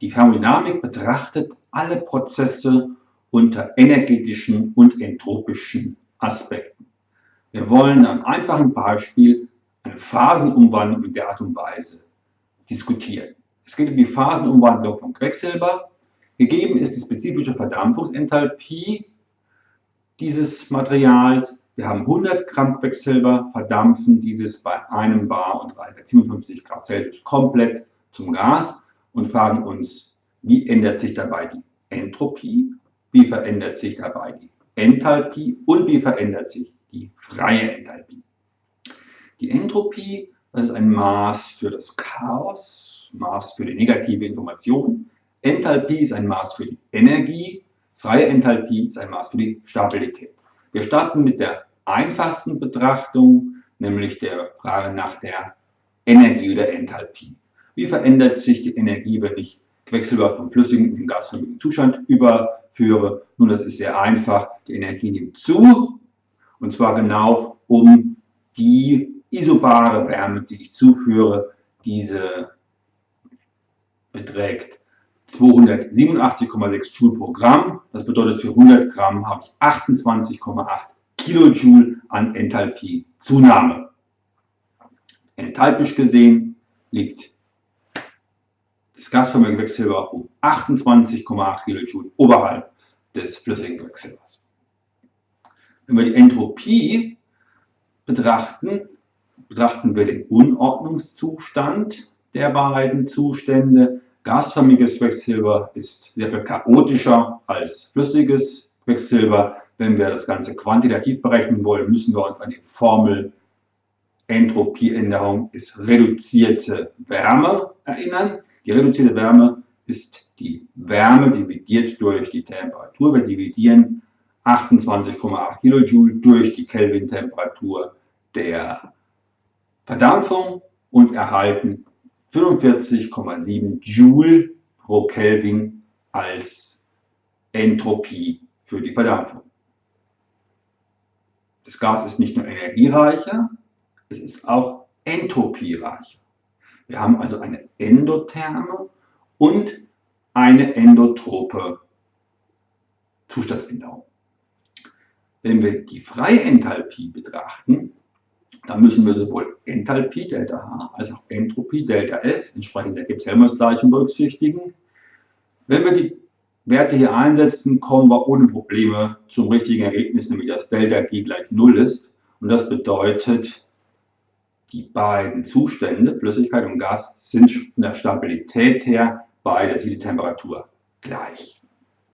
Die Thermodynamik betrachtet alle Prozesse unter energetischen und entropischen Aspekten. Wir wollen am einfachen Beispiel eine Phasenumwandlung in der Art und Weise diskutieren. Es geht um die Phasenumwandlung von Quecksilber. Gegeben ist die spezifische Verdampfungsenthalpie dieses Materials. Wir haben 100 Gramm Quecksilber, verdampfen dieses bei einem Bar und 357 Grad Celsius komplett zum Gas und fragen uns, wie ändert sich dabei die Entropie, wie verändert sich dabei die Enthalpie und wie verändert sich die freie Enthalpie. Die Entropie ist ein Maß für das Chaos, Maß für die negative Information. Enthalpie ist ein Maß für die Energie, freie Enthalpie ist ein Maß für die Stabilität. Wir starten mit der einfachsten Betrachtung, nämlich der Frage nach der Energie oder Enthalpie. Wie verändert sich die Energie, wenn ich Quecksilber vom flüssigen in den gasförmigen Zustand überführe? Nun, das ist sehr einfach. Die Energie nimmt zu, und zwar genau um die isobare Wärme, die ich zuführe. Diese beträgt 287,6 Joule pro Gramm. Das bedeutet, für 100 Gramm habe ich 28,8 Kilojoule an Enthalpie-Zunahme. Enthalpisch gesehen liegt das gasförmige Quecksilber um 28,8 Kilojoule oberhalb des flüssigen Quecksilbers. Wenn wir die Entropie betrachten, betrachten wir den Unordnungszustand der beiden Zustände. Gasförmiges Quecksilber ist sehr viel chaotischer als flüssiges Quecksilber. Wenn wir das Ganze quantitativ berechnen wollen, müssen wir uns an die Formel Entropieänderung ist reduzierte Wärme erinnern. Die reduzierte Wärme ist die Wärme dividiert durch die Temperatur. Wir dividieren 28,8 Kilojoule durch die Kelvin-Temperatur der Verdampfung und erhalten 45,7 Joule pro Kelvin als Entropie für die Verdampfung. Das Gas ist nicht nur energiereicher, es ist auch entropiereicher. Wir haben also eine endotherme und eine endotrope Zustandsänderung. Wenn wir die freie Enthalpie betrachten, dann müssen wir sowohl Enthalpie Delta H als auch Entropie Delta S entsprechend der Gibbs-Helmholtz-Gleichung berücksichtigen. Wenn wir die Werte hier einsetzen, kommen wir ohne Probleme zum richtigen Ergebnis, nämlich dass Delta G gleich 0 ist. Und das bedeutet, die beiden Zustände, Flüssigkeit und Gas, sind von der Stabilität her bei der Siedetemperatur gleich.